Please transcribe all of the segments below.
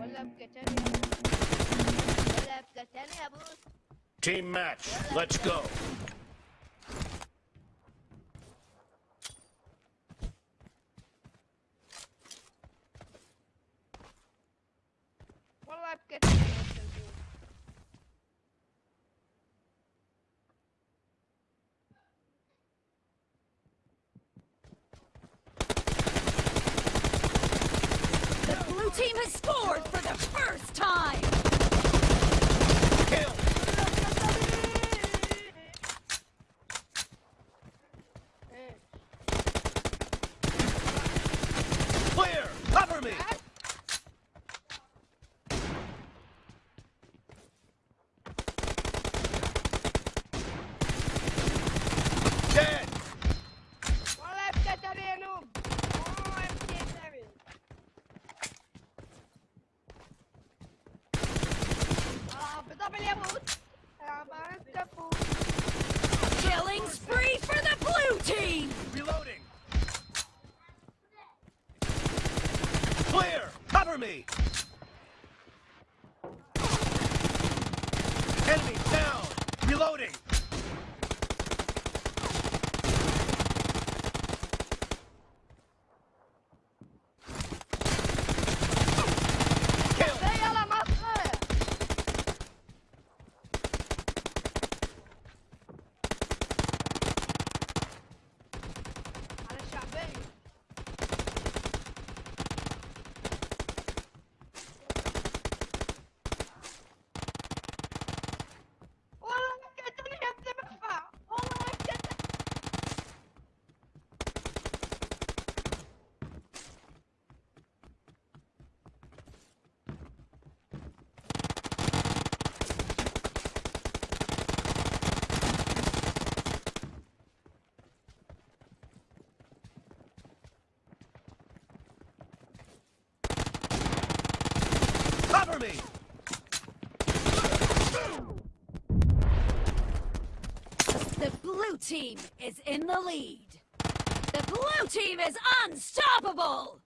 ولا بكتاني يا ابو ولا بكتاني يا ابو Team match. Let's go. Team has scored for the first time! Me. Enemy down. Reloading. Cover me. The blue team is in the lead. The blue team is unstoppable!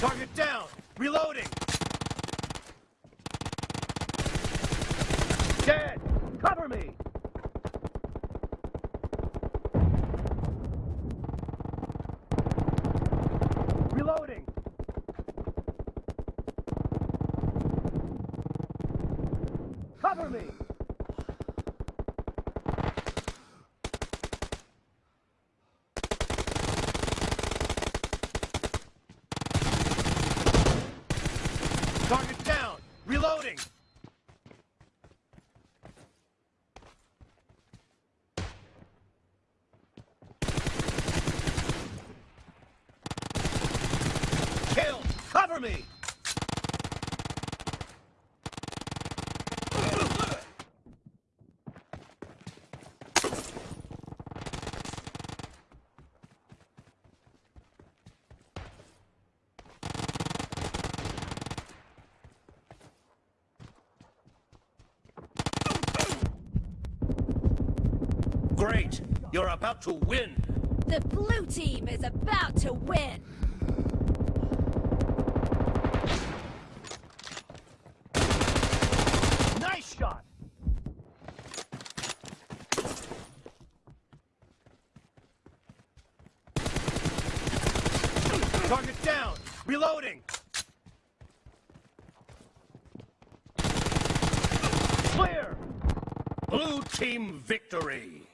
Target down. Reloading. Dead. Cover me. Reloading. Cover me. Target down. Reloading. Kill. Cover me. Great. You're about to win. The blue team is about to win! Nice shot. Target down. Reloading. Clear. Blue team victory.